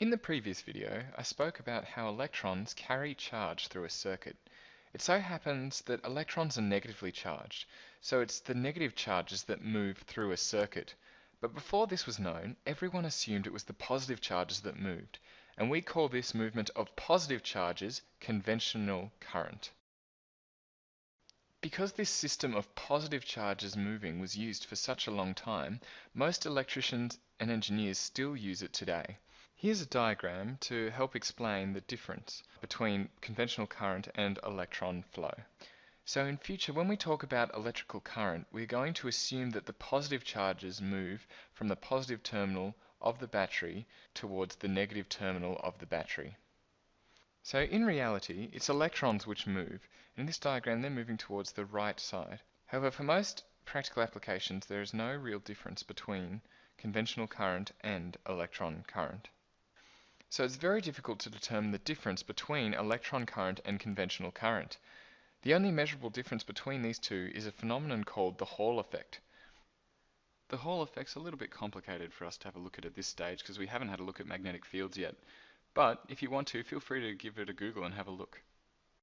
In the previous video, I spoke about how electrons carry charge through a circuit. It so happens that electrons are negatively charged, so it's the negative charges that move through a circuit. But before this was known, everyone assumed it was the positive charges that moved, and we call this movement of positive charges conventional current. Because this system of positive charges moving was used for such a long time, most electricians and engineers still use it today. Here's a diagram to help explain the difference between conventional current and electron flow. So in future, when we talk about electrical current, we're going to assume that the positive charges move from the positive terminal of the battery towards the negative terminal of the battery. So in reality, it's electrons which move. In this diagram, they're moving towards the right side. However, for most practical applications, there is no real difference between conventional current and electron current. So it's very difficult to determine the difference between electron current and conventional current. The only measurable difference between these two is a phenomenon called the Hall effect. The Hall effect's a little bit complicated for us to have a look at at this stage because we haven't had a look at magnetic fields yet. But if you want to, feel free to give it a Google and have a look.